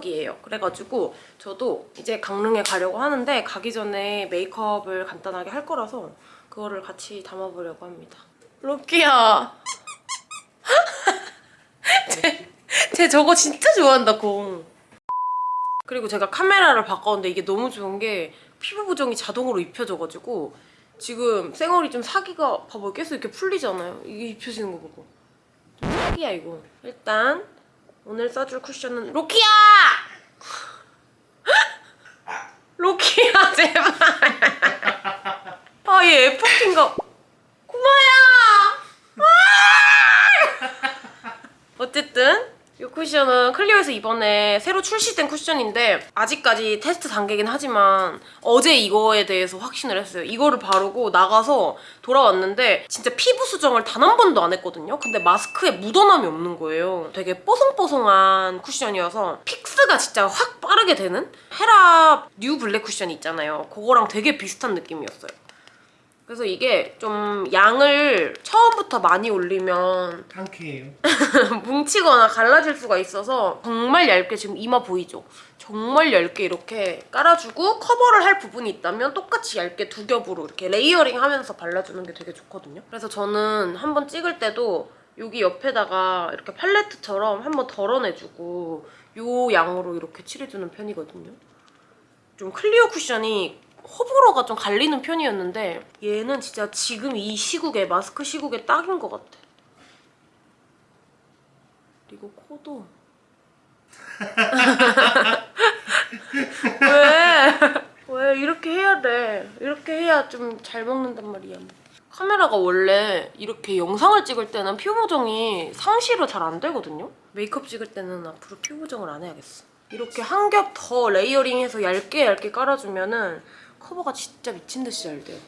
추석이에요. 그래가지고 저도 이제 강릉에 가려고 하는데 가기 전에 메이크업을 간단하게 할 거라서 그거를 같이 담아보려고 합니다. 로키야! 쟤, 쟤 저거 진짜 좋아한다, 공. 그리고 제가 카메라를 바꿨는데 이게 너무 좋은 게 피부 보정이 자동으로 입혀져가지고 지금 쌩얼이 좀 사기가 봐봐요 계속 이렇게 풀리잖아요 이게 입혀지는 거 보고 좀 사기야 이거 일단 오늘 써줄 쿠션은 로키야! 로키야 제발. 아 얘 F핀가? 고마야! 어쨌든 이 쿠션은 클리오에서 이번에 새로 출시된 쿠션인데 아직까지 테스트 단계긴 하지만 어제 이거에 대해서 확신을 했어요. 이거를 바르고 나가서 돌아왔는데 진짜 피부 수정을 단 한 번도 안 했거든요. 근데 마스크에 묻어남이 없는 거예요. 되게 뽀송뽀송한 쿠션이어서 fix가 진짜 확 빠르게 되는 헤라 뉴 블랙 쿠션 있잖아요. 그거랑 되게 비슷한 느낌이었어요. 그래서 이게 좀 양을 처음부터 많이 올리면 상쾌해요. 뭉치거나 갈라질 수가 있어서 정말 얇게 지금 이마 보이죠? 정말 얇게 이렇게 깔아주고 커버를 할 부분이 있다면 똑같이 얇게 두 겹으로 이렇게 layering 하면서 발라주는 게 되게 좋거든요. 그래서 저는 한번 찍을 때도 여기 옆에다가 이렇게 팔레트처럼 한번 덜어내주고 요 양으로 이렇게 칠해주는 편이거든요. 좀 클리오 쿠션이 호불호가 좀 갈리는 편이었는데 얘는 진짜 지금 이 시국에 마스크 시국에 딱인 것 같아. 그리고 코도 왜? 왜 이렇게 해야 돼? 이렇게 해야 좀 잘 먹는단 말이야. 카메라가 원래 이렇게 영상을 찍을 때는 피부 보정이 상시로 잘 안 되거든요? 메이크업 찍을 때는 앞으로 피부 보정을 안 해야겠어. 이렇게 한 겹 더 layering해서 얇게 얇게 깔아주면 은 커버가 진짜 미친 듯이 잘 돼요.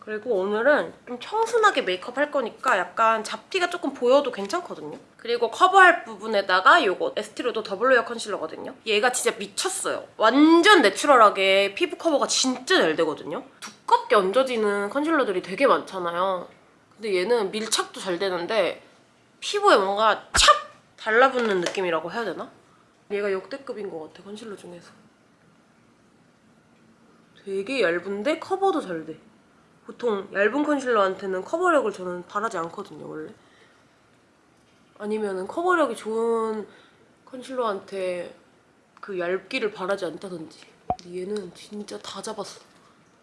그리고 오늘은 좀 청순하게 메이크업 할 거니까 약간 잡티가 조금 보여도 괜찮거든요. 그리고 커버할 부분에다가 이거 에스티로더 더블 웨어 컨실러거든요. 얘가 진짜 미쳤어요. 완전 내추럴하게 피부 커버가 진짜 잘 되거든요. 두껍게 얹어지는 컨실러들이 되게 많잖아요. 근데 얘는 밀착도 잘 되는데 피부에 뭔가 찹! 달라붙는 느낌이라고 해야 되나? 얘가 역대급인 것 같아, 컨실러 중에서. 되게 얇은데 커버도 잘 돼. 보통 얇은 컨실러한테는 커버력을 저는 바라지 않거든요, 원래. 아니면은 커버력이 좋은 컨실러한테 그 얇기를 바라지 않다든지. 얘는 진짜 다 잡았어.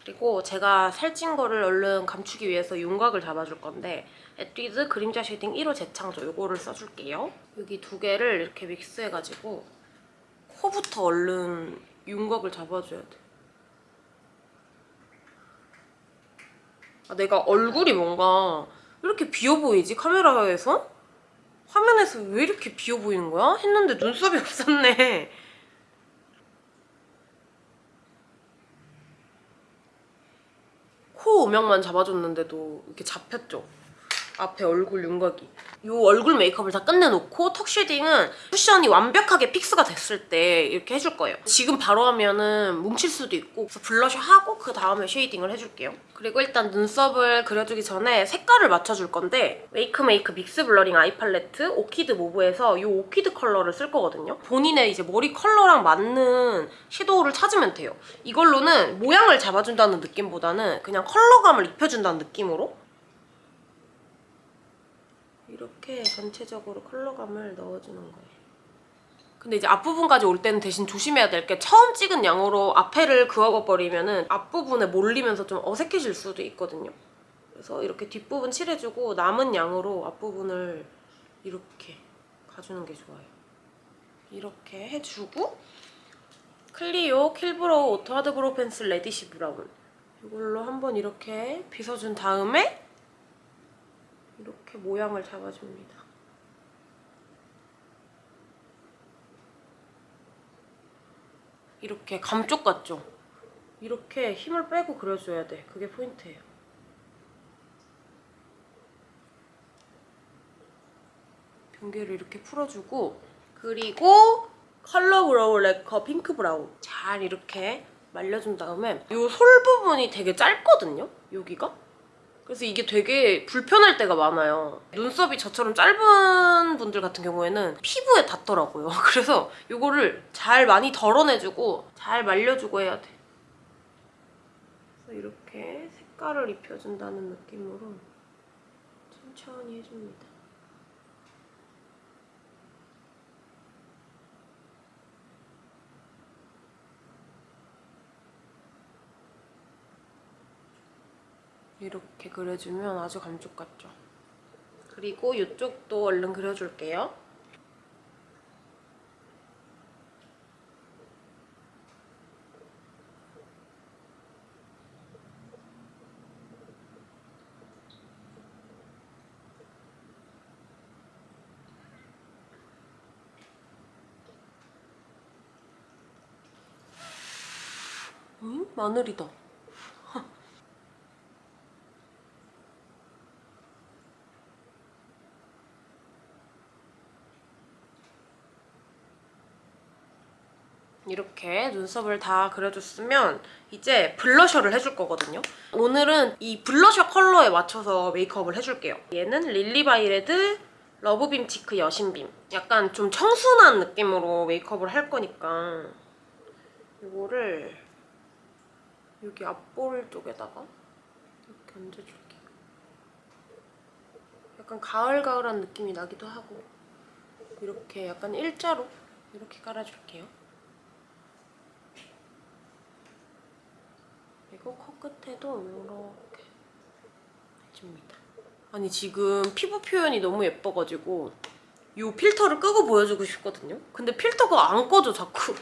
그리고 제가 살찐 거를 얼른 감추기 위해서 윤곽을 잡아줄 건데 에뛰드 그림자 쉐딩 1호 재창조 이거를 써줄게요. 여기 두 개를 이렇게 믹스해가지고 코부터 얼른 윤곽을 잡아줘야 돼. 아, 내가 얼굴이 뭔가 왜 이렇게 비어 보이지? 카메라에서? 화면에서 왜 이렇게 비어 보이는 거야? 했는데 눈썹이 없었네. 코 음영만 잡아줬는데도 이렇게 잡혔죠? 앞에 얼굴 윤곽이. 이 얼굴 메이크업을 다 끝내놓고 턱 shading은 쿠션이 완벽하게 fix가 됐을 때 이렇게 해줄 거예요. 지금 바로 하면 은 뭉칠 수도 있고 그래서 블러셔 하고 그 다음에 shading을 해줄게요. 그리고 일단 눈썹을 그려주기 전에 색깔을 맞춰줄 건데 웨이크메이크 믹스 블러링 아이 팔레트 오키드 모브에서 이 오키드 컬러를 쓸 거거든요. 본인의 이제 머리 컬러랑 맞는 섀도우를 찾으면 돼요. 이걸로는 모양을 잡아준다는 느낌보다는 그냥 컬러감을 입혀준다는 느낌으로 이렇게 전체적으로 컬러감을 넣어주는 거예요. 근데 이제 앞부분까지 올 때는 대신 조심해야 될 게 처음 찍은 양으로 앞에를 그어버리면 은 앞부분에 몰리면서 좀 어색해질 수도 있거든요. 그래서 이렇게 뒷부분 칠해주고 남은 양으로 앞부분을 이렇게 가주는 게 좋아요. 이렇게 해주고 클리오 킬브로우 오토 하드브로우 펜슬 레디시 브라운 이걸로 한번 이렇게 빗어준 다음에 이렇게 모양을 잡아줍니다. 이렇게 감쪽 같죠? 이렇게 힘을 빼고 그려줘야 돼. 그게 포인트예요. 경계를 이렇게 풀어주고 그리고 컬러 브로우 래커 핑크 브라운 잘 이렇게 말려준 다음에 이 솔 부분이 되게 짧거든요? 여기가? 그래서 이게 되게 불편할 때가 많아요. 눈썹이 저처럼 짧은 분들 같은 경우에는 피부에 닿더라고요. 그래서 이거를 잘 많이 덜어내주고 잘 말려주고 해야 돼. 그래서 이렇게 색깔을 입혀준다는 느낌으로 천천히 해줍니다. 이렇게 그려주면 아주 감쪽 같죠? 그리고 이쪽도 얼른 그려줄게요. 응? 마늘이다. 이렇게 눈썹을 다 그려줬으면 이제 블러셔를 해줄 거거든요. 오늘은 이 블러셔 컬러에 맞춰서 메이크업을 해줄게요. 얘는 릴리바이레드 Love Beam Cheek 여신빔. 약간 좀 청순한 느낌으로 메이크업을 할 거니까 이거를 여기 앞볼 쪽에다가 이렇게 얹어줄게요. 약간 가을가을한 느낌이 나기도 하고 이렇게 약간 일자로 이렇게 깔아줄게요. 그리고 코끝에도 이렇게 해줍니다. 아니 지금 피부 표현이 너무 예뻐가지고 이 필터를 끄고 보여주고 싶거든요. 근데 필터가 안 꺼져 자꾸.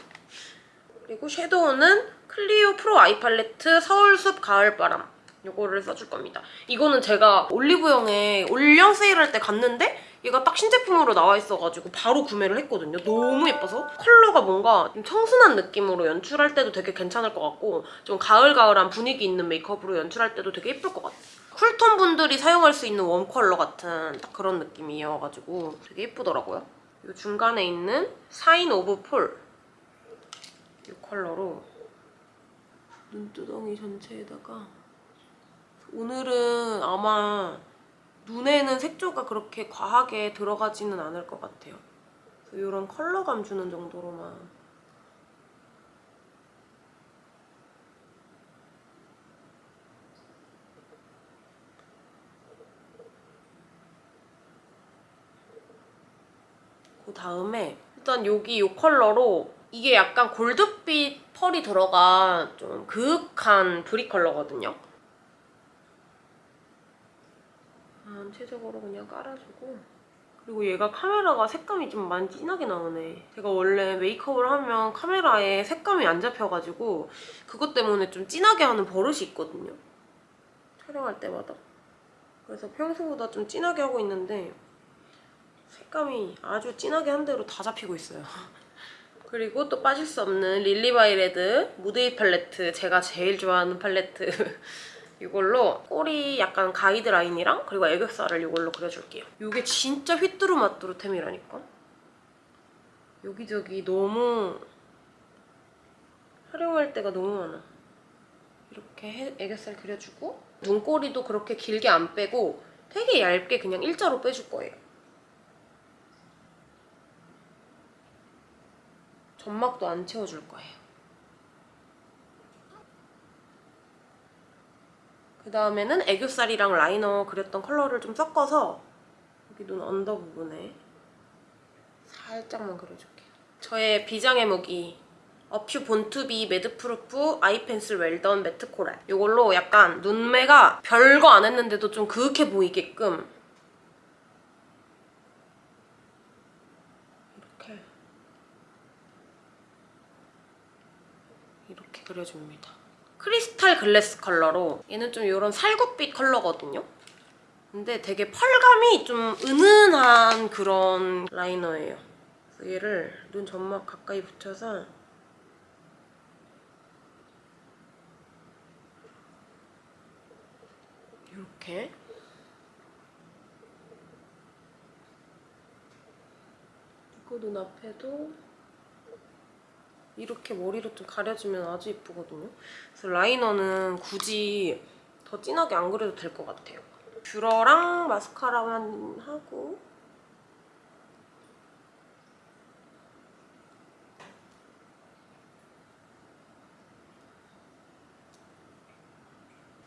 그리고 섀도우는 클리오 Pro Eye Palette 서울숲 가을바람 이거를 써줄 겁니다. 이거는 제가 올리브영에 올영 세일할 때 갔는데 얘가 딱 신제품으로 나와 있어가지고 바로 구매를 했거든요. 너무 예뻐서 컬러가 뭔가 좀 청순한 느낌으로 연출할 때도 되게 괜찮을 것 같고 좀 가을가을한 분위기 있는 메이크업으로 연출할 때도 되게 예쁠 것 같아요. 쿨톤 분들이 사용할 수 있는 웜 컬러 같은 딱 그런 느낌이어가지고 되게 예쁘더라고요. 이 중간에 있는 Sign of Fall 이 컬러로 눈두덩이 전체에다가 오늘은 아마 눈에는 색조가 그렇게 과하게 들어가지는 않을 것 같아요. 이런 컬러감 주는 정도로만 그 다음에 일단 여기 이 컬러로 이게 약간 골드빛 펄이 들어간 좀 그윽한 브릭 컬러거든요. 전체적으로 그냥 깔아주고 그리고 얘가 카메라가 색감이 좀 많이 진하게 나오네. 제가 원래 메이크업을 하면 카메라에 색감이 안 잡혀가지고 그것 때문에 좀 진하게 하는 버릇이 있거든요. 촬영할 때마다. 그래서 평소보다 좀 진하게 하고 있는데 색감이 아주 진하게 한 대로 다 잡히고 있어요. 그리고 또 빠질 수 없는 릴리바이레드 무드이 팔레트 제가 제일 좋아하는 팔레트 이걸로 꼬리 약간 가이드 라인이랑 그리고 애교살을 이걸로 그려줄게요. 이게 진짜 휘뚜루마뚜루템이라니까. 여기저기 너무 활용할 때가 너무 많아. 이렇게 해- 애교살 그려주고 눈꼬리도 그렇게 길게 안 빼고 되게 얇게 그냥 일자로 빼줄 거예요. 점막도 안 채워줄 거예요. 그 다음에는 애교살이랑 라이너 그렸던 컬러를 좀 섞어서 여기 눈 언더 부분에 살짝만 그려줄게요. 저의 비장의 무기 어퓨 Born to be Madproof Eye Pencil Well-done Matte Coral 이걸로 약간 눈매가 별거 안 했는데도 좀 그윽해 보이게끔 이렇게 이렇게 그려줍니다. Crystal Glass 컬러로 얘는 좀 이런 살구빛 컬러거든요. 근데 되게 펄감이 좀 은은한 그런 라이너예요. 얘를 눈 점막 가까이 붙여서 이렇게 그리고 눈앞에도 이렇게 머리로 좀 가려주면 아주 예쁘거든요. 그래서 라이너는 굳이 더 진하게 안 그려도 될 것 같아요. 뷰러랑 마스카라만 하고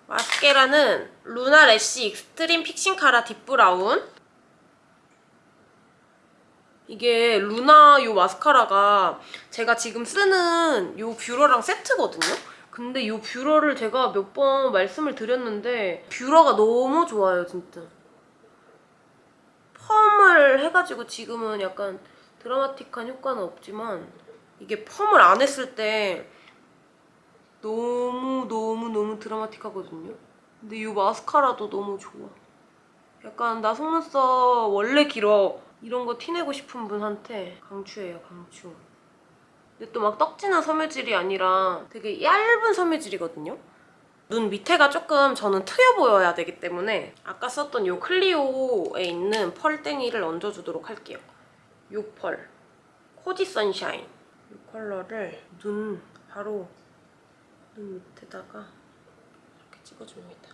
마스카라는 루나 Lash Extreme Fixing Cara Deep Brown 이게 루나 요 마스카라가 제가 지금 쓰는 요 뷰러랑 세트거든요? 근데 요 뷰러를 제가 몇 번 말씀을 드렸는데 뷰러가 너무 좋아요, 진짜. 펌을 해가지고 지금은 약간 드라마틱한 효과는 없지만 이게 펌을 안 했을 때 너무 너무 너무 드라마틱하거든요. 근데 이 마스카라도 너무 좋아. 약간 나 속눈썹 원래 길어 이런 거 티내고 싶은 분한테 강추해요 강추. 근데 또 막 떡지는 섬유질이 아니라 되게 얇은 섬유질이거든요. 눈 밑에가 조금 저는 트여 보여야 되기 때문에 아까 썼던 이 클리오에 있는 펄땡이를 얹어주도록 할게요. 이 펄. Cozy Sunshine. 이 컬러를 눈 바로 눈 밑에다가 이렇게 찍어줍니다.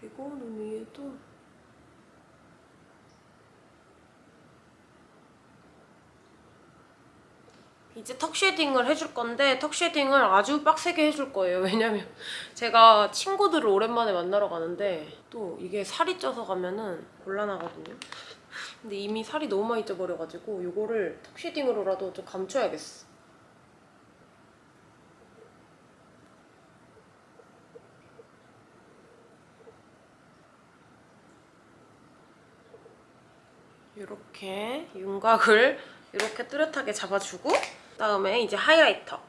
그리고 눈 위에도 이제 턱 shading을 해줄 건데 턱 shading을 아주 빡세게 해줄 거예요. 왜냐면 제가 친구들을 오랜만에 만나러 가는데 또 이게 살이 쪄서 가면은 곤란하거든요. 근데 이미 살이 너무 많이 쪄버려가지고 이거를 턱 shading으로라도 좀 감춰야겠어. 이렇게 윤곽을 이렇게 뚜렷하게 잡아주고 그 다음에 이제 하이라이터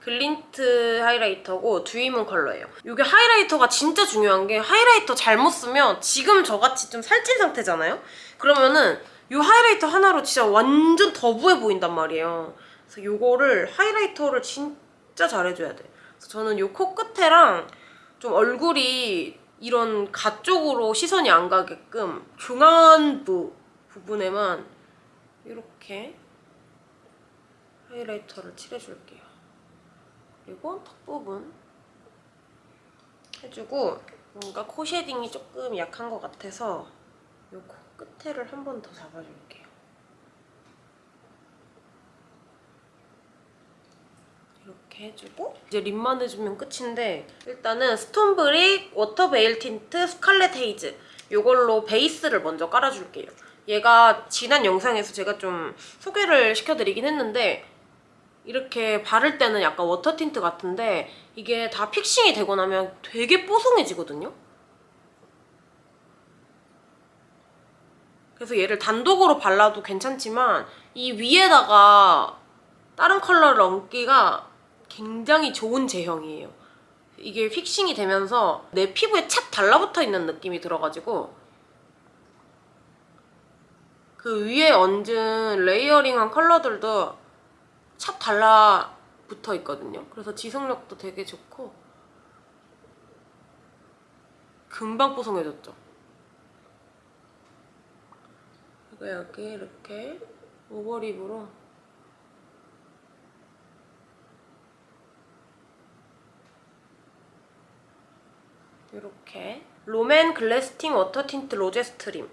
글린트 하이라이터고 Dewy Moon 컬러예요. 이게 하이라이터가 진짜 중요한 게 하이라이터 잘못 쓰면 지금 저같이 좀 살찐 상태잖아요? 그러면은 이 하이라이터 하나로 진짜 완전 더부해 보인단 말이에요. 그래서 이거를 하이라이터를 진짜 잘해줘야 돼. 그래서 저는 이 코끝에랑 좀 얼굴이 이런 가 쪽으로 시선이 안 가게끔 중안부 부분에만 이렇게 하이라이터를 칠해줄게요. 그리고 턱 부분 해주고 뭔가 코 shading이 조금 약한 것 같아서 이 코 끝에를 한 번 더 잡아줄게요. 이렇게 해주고 이제 립만 해주면 끝인데 일단은 스톤브릭 Water Veil Tint Scarlet Haze 이걸로 베이스를 먼저 깔아줄게요. 얘가 지난 영상에서 제가 좀 소개를 시켜드리긴 했는데 이렇게 바를 때는 약간 워터 틴트 같은데 이게 다 fixing이 되고 나면 되게 뽀송해지거든요? 그래서 얘를 단독으로 발라도 괜찮지만 이 위에다가 다른 컬러를 얹기가 굉장히 좋은 제형이에요. 이게 fixing이 되면서 내 피부에 착 달라붙어 있는 느낌이 들어가지고 그 위에 얹은 layering한 컬러들도 착 달라붙어 있거든요. 그래서 지속력도 되게 좋고 금방 뽀송해졌죠. 그리고 여기 이렇게 overlip으로 이렇게 롬앤 Glasting Water Tint Rose Stream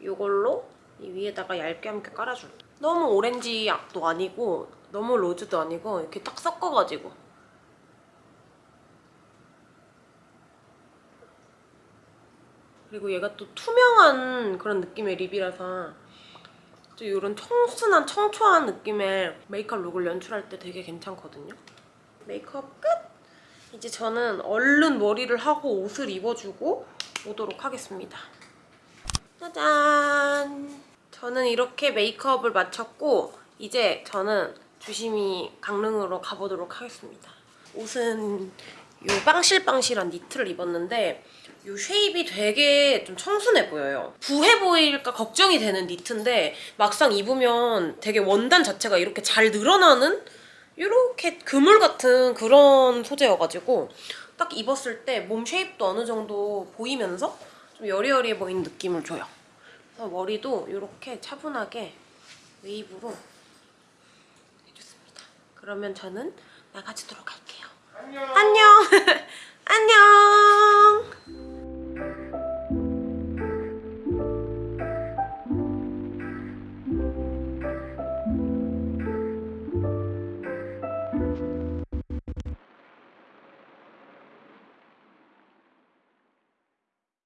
이걸로 이 위에다가 얇게 함께 깔아줄게요. 너무 오렌지도 아니고 너무 rose도 아니고 이렇게 딱 섞어가지고 그리고 얘가 또 투명한 그런 느낌의 lip이라서 좀 이런 청순한 청초한 느낌의 메이크업 look을 연출할 때 되게 괜찮거든요. 메이크업 끝! 이제 저는 얼른 머리를 하고 옷을 입어주고 오도록 하겠습니다. 짜잔! 저는 이렇게 메이크업을 마쳤고 이제 저는 조심히 강릉으로 가보도록 하겠습니다. 옷은 이 빵실빵실한 니트를 입었는데 이 쉐입이 되게 좀 청순해 보여요. 부해 보일까 걱정이 되는 니트인데 막상 입으면 되게 원단 자체가 이렇게 잘 늘어나는 이렇게 그물 같은 그런 소재여가지고 딱 입었을 때 몸 쉐입도 어느 정도 보이면서 좀 여리여리해 보이는 느낌을 줘요. 그래서 머리도 이렇게 차분하게 웨이브로. 그러면 저는 나가지도록 할게요. 안녕! 안녕!